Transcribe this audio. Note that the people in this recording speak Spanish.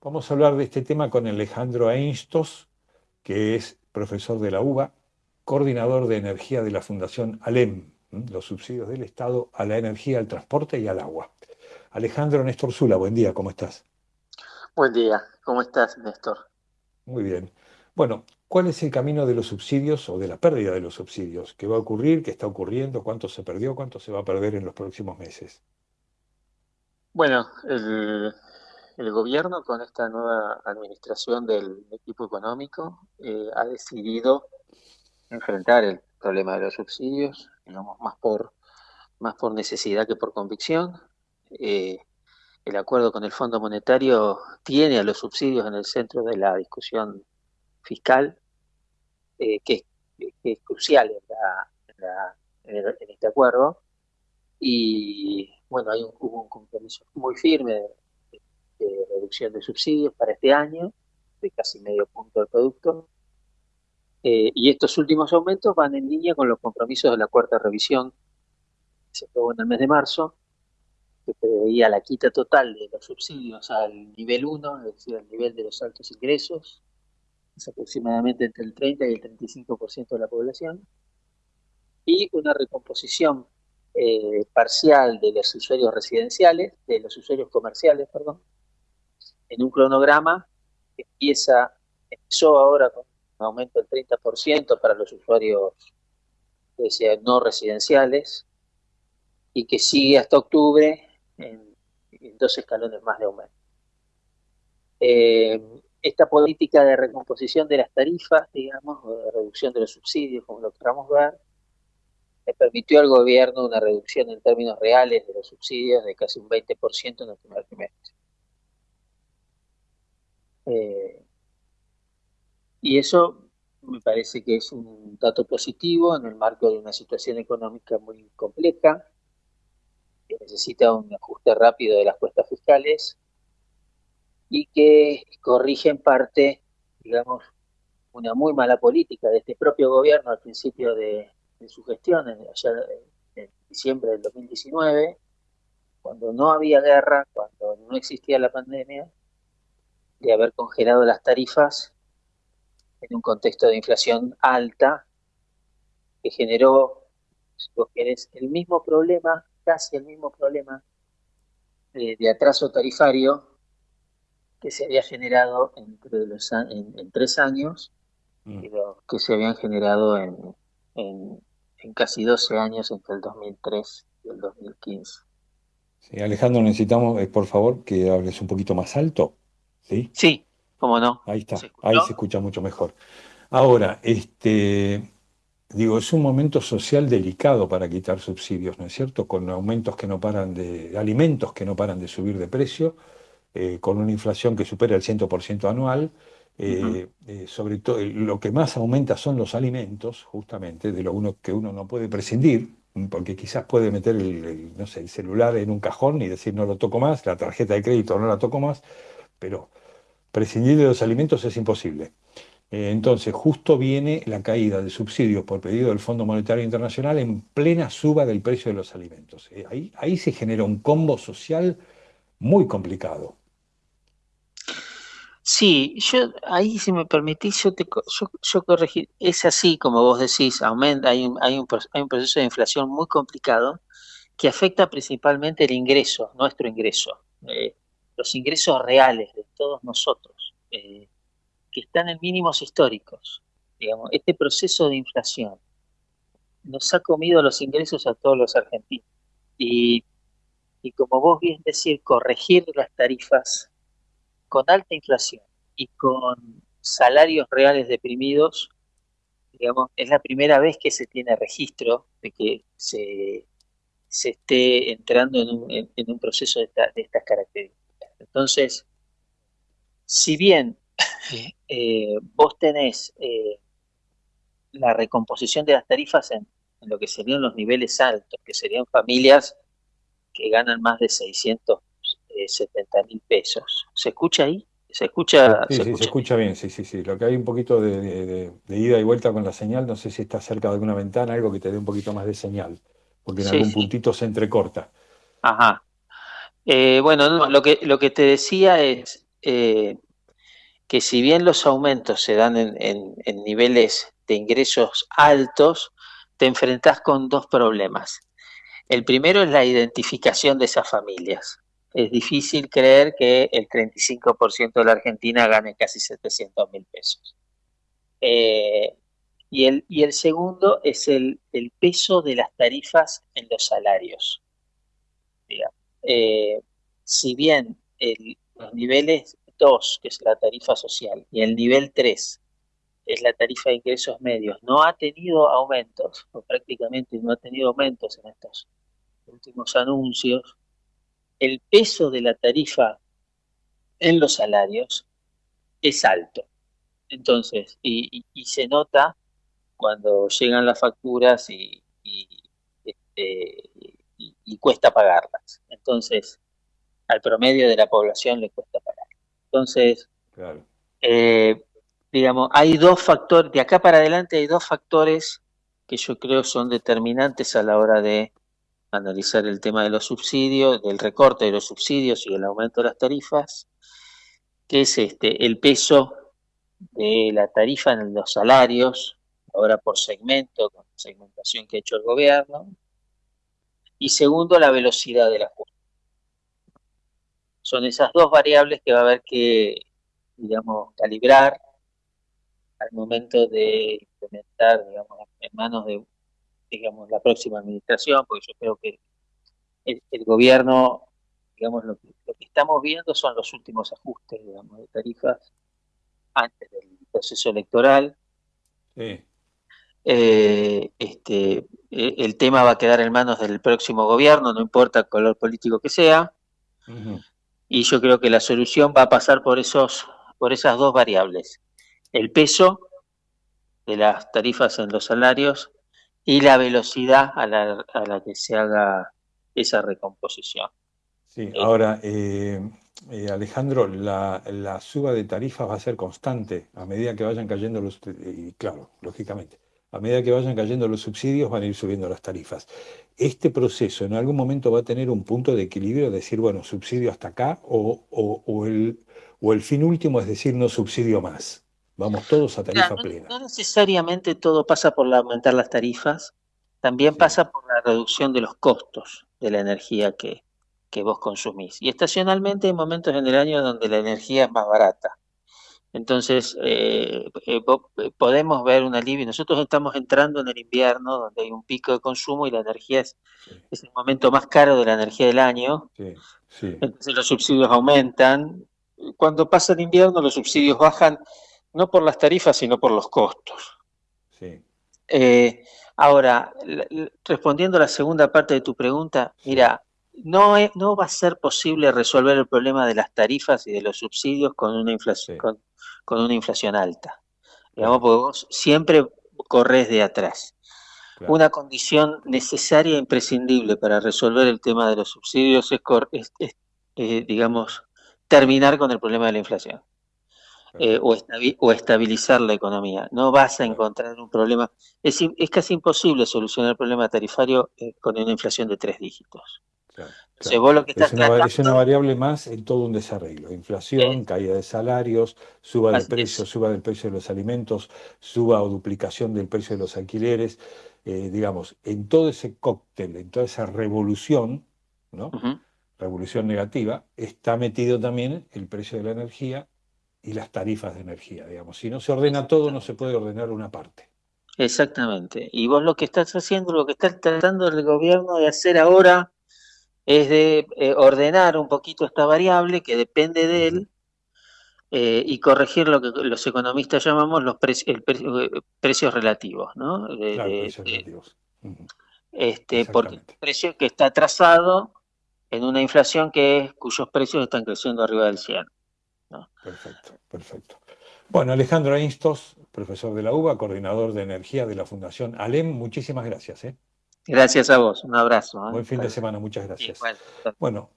Vamos a hablar de este tema con Alejandro Einstos, que es profesor de la UBA, coordinador de energía de la Fundación ALEM, los subsidios del Estado a la energía, al transporte y al agua. Alejandro Néstor Zula, buen día, ¿cómo estás? Buen día, ¿cómo estás, Néstor? Muy bien. Bueno, ¿cuál es el camino de los subsidios o de la pérdida de los subsidios? ¿Qué va a ocurrir? ¿Qué está ocurriendo? ¿Cuánto se perdió? ¿Cuánto se va a perder en los próximos meses? Bueno, el, el gobierno con esta nueva administración del equipo económico eh, ha decidido enfrentar el problema de los subsidios, digamos, más por, más por necesidad que por convicción. Eh, el acuerdo con el Fondo Monetario tiene a los subsidios en el centro de la discusión fiscal, eh, que, es crucial en, este acuerdo. Y bueno, hay un, hubo un compromiso muy firme de reducción de subsidios para este año, de casi medio punto del producto. Eh, y estos últimos aumentos van en línea con los compromisos de la cuarta revisión que se aprobó en el mes de marzo, que preveía la quita total de los subsidios al nivel 1, es decir, al nivel de los altos ingresos, es aproximadamente entre el 30 y el 35% de la población, y una recomposición eh, parcial de los usuarios residenciales, de los usuarios comerciales, perdón, en un cronograma que empieza, empezó ahora con un aumento del 30% para los usuarios no residenciales y que sigue hasta octubre en, dos escalones más de aumento. Eh, esta política de recomposición de las tarifas, digamos, o de reducción de los subsidios, como lo queramos ver, le permitió al gobierno una reducción en términos reales de los subsidios de casi un 20% en el primer trimestre. Eh, y eso me parece que es un dato positivo en el marco de una situación económica muy compleja, que necesita un ajuste rápido de las cuestas fiscales y que corrige en parte, digamos, una muy mala política de este propio gobierno al principio de, su gestión, en, en diciembre del 2019, cuando no había guerra, cuando no existía la pandemia, de haber congelado las tarifas en un contexto de inflación alta que generó, si vos querés, el mismo problema, casi el mismo problema eh, de, atraso tarifario que se había generado entre los, en, tres años mm. y que se habían generado en, en, casi 12 años entre el 2003 y el 2015. Sí, Alejandro, necesitamos, eh, por favor, que hables un poquito más alto. ¿Sí? Sí, cómo no. Ahí está, ahí se escucha mucho mejor. Ahora, este, digo, es un momento social delicado para quitar subsidios, ¿no es cierto? Con aumentos que no paran de, alimentos que no paran de subir de precio, eh, con una inflación que supera el 100% anual. Eh, eh, sobre todo, lo que más aumenta son los alimentos, justamente, de lo uno, que uno no puede prescindir, porque quizás puede meter el, no sé, el celular en un cajón y decir no lo toco más, la tarjeta de crédito no la toco más, pero prescindir de los alimentos es imposible. Eh, entonces, justo viene la caída de subsidios por pedido del Fondo Monetario Internacional en plena suba del precio de los alimentos. Eh, ahí, ahí se genera un combo social muy complicado. Sí, yo ahí si me permitís, yo, te, corregir, es así como vos decís, aumenta, hay un, hay, un, hay un proceso de inflación muy complicado que afecta principalmente el ingreso, nuestro ingreso. Eh, los ingresos reales de todos nosotros, eh, que están en mínimos históricos. Digamos, este proceso de inflación nos ha comido los ingresos a todos los argentinos. Y, y como vos bien decís, corregir las tarifas con alta inflación y con salarios reales deprimidos, digamos, es la primera vez que se tiene registro de que se, se esté entrando en un, en, un proceso de, de estas características. Entonces, si bien eh, vos tenés eh, la recomposición de las tarifas en, lo que serían los niveles altos, que serían familias que ganan más de 670 mil pesos. ¿Se escucha ahí? ¿Se escucha? Sí, sí, se escucha bien, sí, sí, sí. Lo que hay un poquito de, ida y vuelta con la señal, no sé si está cerca de alguna ventana, algo que te dé un poquito más de señal, porque en algún puntito se entrecorta. Ajá. Eh, bueno, lo, que, lo que te decía es, eh, que si bien los aumentos se dan en, niveles de ingresos altos, te enfrentas con dos problemas. El primero es la identificación de esas familias. Es difícil creer que el 35% de la Argentina gane casi 700 mil pesos. Eh, y, el, y el segundo es el, peso de las tarifas en los salarios. Eh, si bien los niveles 2, que es la tarifa social, y el nivel 3, es la tarifa de ingresos medios, no ha tenido aumentos, o prácticamente no ha tenido aumentos en estos últimos anuncios, el peso de la tarifa en los salarios es alto. Entonces, y, se nota cuando llegan las facturas y, este, y, cuesta pagarlas. Entonces, al promedio de la población le cuesta pagar. Entonces, eh, digamos, hay dos factores, de acá para adelante hay dos factores que yo creo son determinantes a la hora de analizar el tema de los subsidios, del recorte de los subsidios y el aumento de las tarifas, que es este el peso de la tarifa en los salarios, ahora por segmento, con segmentación que ha hecho el gobierno, y segundo, la velocidad de la ajuste. Son esas dos variables que va a haber que, digamos, calibrar al momento de implementar, digamos, en manos de, digamos, la próxima administración, porque yo creo que el, gobierno, digamos, lo que, estamos viendo son los últimos ajustes, digamos, de tarifas antes del proceso electoral. Sí. Eh, este, e, el tema va a quedar en manos del próximo gobierno, no importa el color político que sea. Y yo creo que la solución va a pasar por, esos, por esas dos variables. El peso de las tarifas en los salarios y la velocidad a la, a la que se haga esa recomposición. Sí, eh, ahora, eh, eh, Alejandro, la, la, suba de tarifas va a ser constante a medida que vayan cayendo los... Y claro, lógicamente a medida que vayan cayendo los subsidios van a ir subiendo las tarifas. Este proceso en algún momento va a tener un punto de equilibrio, decir, bueno, subsidio hasta acá, o, el, o el fin último es decir, no subsidio más. Vamos todos a tarifa plena. No necesariamente todo pasa por aumentar las tarifas, también pasa por la reducción de los costos de la energía que, que vos consumís. Y estacionalmente hay momentos en el año donde la energía es más barata. Entonces, eh, eh, eh, podemos ver un alivio. Nosotros estamos entrando en el invierno, donde hay un pico de consumo y la energía es, el momento más caro de la energía del año. Entonces los subsidios aumentan. Cuando pasa el invierno, los subsidios bajan no por las tarifas, sino por los costos. ahora, respondiendo a la segunda parte de tu pregunta, mira, no, no va a ser posible resolver el problema de las tarifas y de los subsidios con una inflación, con una inflación alta. Digamos, porque vos siempre corres de atrás. Una condición necesaria e imprescindible para resolver el tema de los subsidios es, eh, digamos, terminar con el problema de la inflación. Eh, o, estabilizar la economía. No vas a encontrar un problema. Es, casi imposible solucionar el problema tarifario eh, con una inflación de tres dígitos es, una, variable más en todo un desarreglo. Inflación, caída de salarios, suba de precios, suba del precio de los alimentos, suba o duplicación del precio de los alquileres. Eh, digamos, en todo ese cóctel, en toda esa revolución, ¿no? revolución negativa, está metido también el precio de la energía y las tarifas de energía. Digamos. Si no se ordena todo, no se puede ordenar una parte. Exactamente. Y vos lo que estás haciendo, lo que está tratando el gobierno de hacer ahora es de eh, ordenar un poquito esta variable que depende de él eh, y corregir lo que los economistas llamamos los eh, precios relativos, ¿no? precios relativos. Este, porque el precio que está trazado en una inflación que es, cuyos precios están creciendo arriba del 100. Perfecto, perfecto. Bueno, Alejandro Ainstos, profesor de la UBA, coordinador de energía de la Fundación ALEM, muchísimas gracias. Gracias a vos, un abrazo. ¿eh? Buen fin de semana, muchas gracias. Bueno,